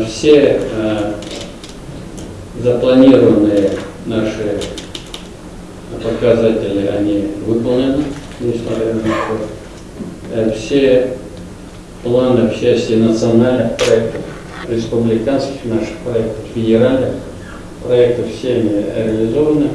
Все э, запланированные наши показатели, они выполнены, несмотря на то. Э, все планы в части национальных проектов, республиканских наших проектов, федеральных проектов, все они реализованы.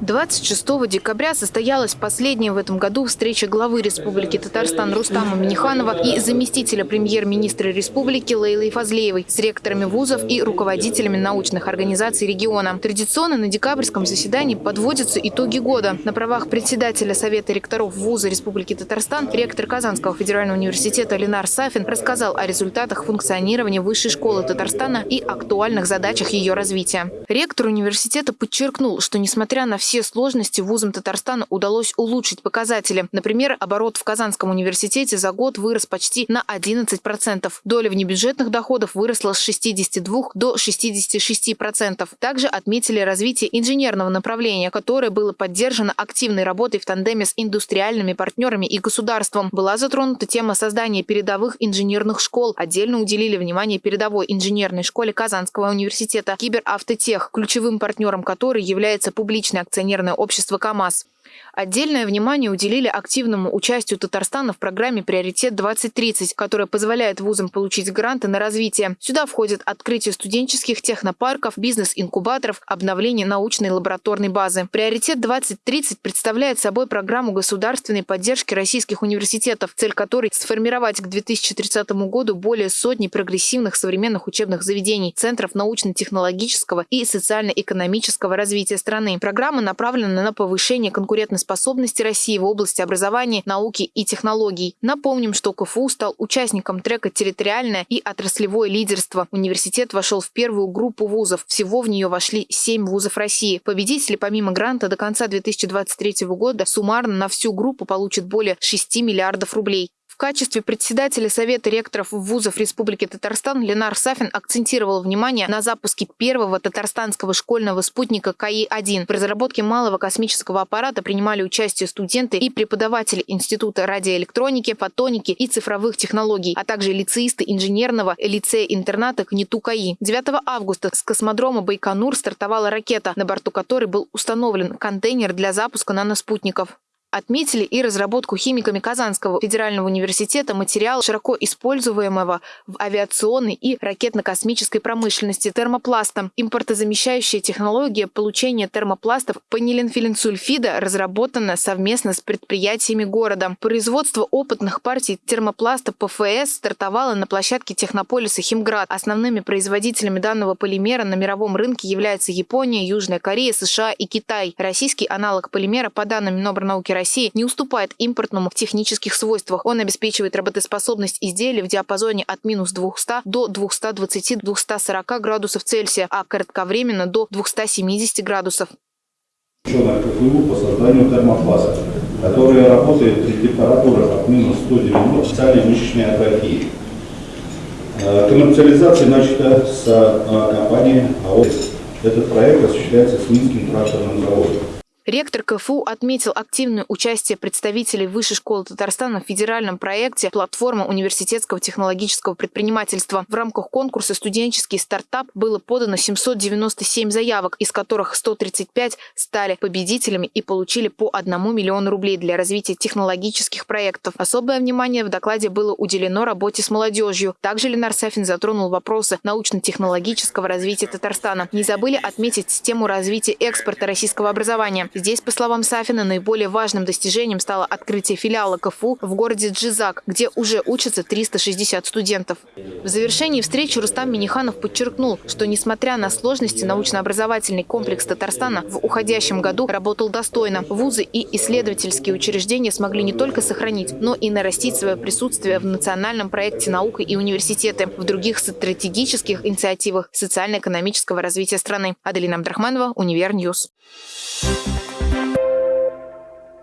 26 декабря состоялась последняя в этом году встреча главы Республики Татарстан Рустама Миниханова и заместителя премьер-министра республики Лейлы Фазлеевой с ректорами вузов и руководителями научных организаций региона. Традиционно на декабрьском заседании подводятся итоги года. На правах председателя Совета ректоров вуза Республики Татарстан ректор Казанского федерального университета Ленар Сафин рассказал о результатах функционирования Высшей школы Татарстана и актуальных задачах ее развития. Ректор университета подчеркнул, что несмотря на все все сложности вузам Татарстана удалось улучшить показатели. Например, оборот в Казанском университете за год вырос почти на 11%. Доля внебюджетных доходов выросла с 62 до 66%. Также отметили развитие инженерного направления, которое было поддержано активной работой в тандеме с индустриальными партнерами и государством. Была затронута тема создания передовых инженерных школ. Отдельно уделили внимание передовой инженерной школе Казанского университета «Киберавтотех», ключевым партнером которой является публичный акционер акционерное общество «КамАЗ». Отдельное внимание уделили активному участию Татарстана в программе «Приоритет-2030», которая позволяет вузам получить гранты на развитие. Сюда входит открытие студенческих технопарков, бизнес-инкубаторов, обновление научной лабораторной базы. «Приоритет-2030» представляет собой программу государственной поддержки российских университетов, цель которой – сформировать к 2030 году более сотни прогрессивных современных учебных заведений, центров научно-технологического и социально-экономического развития страны. Программа направлена на повышение конкуренции конкурентоспособности России в области образования, науки и технологий. Напомним, что КФУ стал участником трека «Территориальное и отраслевое лидерство». Университет вошел в первую группу вузов. Всего в нее вошли семь вузов России. Победители помимо гранта до конца 2023 года суммарно на всю группу получат более 6 миллиардов рублей качестве председателя Совета ректоров вузов Республики Татарстан Ленар Сафин акцентировал внимание на запуске первого татарстанского школьного спутника КАИ-1. В разработке малого космического аппарата принимали участие студенты и преподаватели Института радиоэлектроники, фотоники и цифровых технологий, а также лицеисты инженерного лицея-интерната КНИТУ КАИ. 9 августа с космодрома Байконур стартовала ракета, на борту которой был установлен контейнер для запуска наноспутников. Отметили и разработку химиками Казанского федерального университета материала, широко используемого в авиационной и ракетно-космической промышленности термопласта. Импортозамещающая технология получения термопластов панилинфилинсульфида разработана совместно с предприятиями города. Производство опытных партий термопласта ПФС стартовало на площадке технополиса Химград. Основными производителями данного полимера на мировом рынке являются Япония, Южная Корея, США и Китай. Российский аналог полимера, по данным Минобрнауки России не уступает импортному в технических свойствах. Он обеспечивает работоспособность изделий в диапазоне от минус 200 до 220-240 градусов Цельсия, а кратковременно до 270 градусов. КФУ по созданию термопласта, который работает при температурах от минус 190 специальной мышечной атрофии. Э, коммерциализация начата с э, компании АОС. Этот проект осуществляется с Минским тракторным заводом. Ректор КФУ отметил активное участие представителей Высшей школы Татарстана в федеральном проекте «Платформа университетского технологического предпринимательства». В рамках конкурса «Студенческий стартап» было подано 797 заявок, из которых 135 стали победителями и получили по 1 миллиону рублей для развития технологических проектов. Особое внимание в докладе было уделено работе с молодежью. Также Ленар Сафин затронул вопросы научно-технологического развития Татарстана. Не забыли отметить тему развития экспорта российского образования. Здесь, по словам Сафина, наиболее важным достижением стало открытие филиала КФУ в городе Джизак, где уже учатся 360 студентов. В завершении встречи Рустам Миниханов подчеркнул, что несмотря на сложности, научно-образовательный комплекс Татарстана в уходящем году работал достойно. Вузы и исследовательские учреждения смогли не только сохранить, но и нарастить свое присутствие в национальном проекте наука и университеты, в других стратегических инициативах социально-экономического развития страны. Аделина Абдрахманова, Univer News. Thank Bye.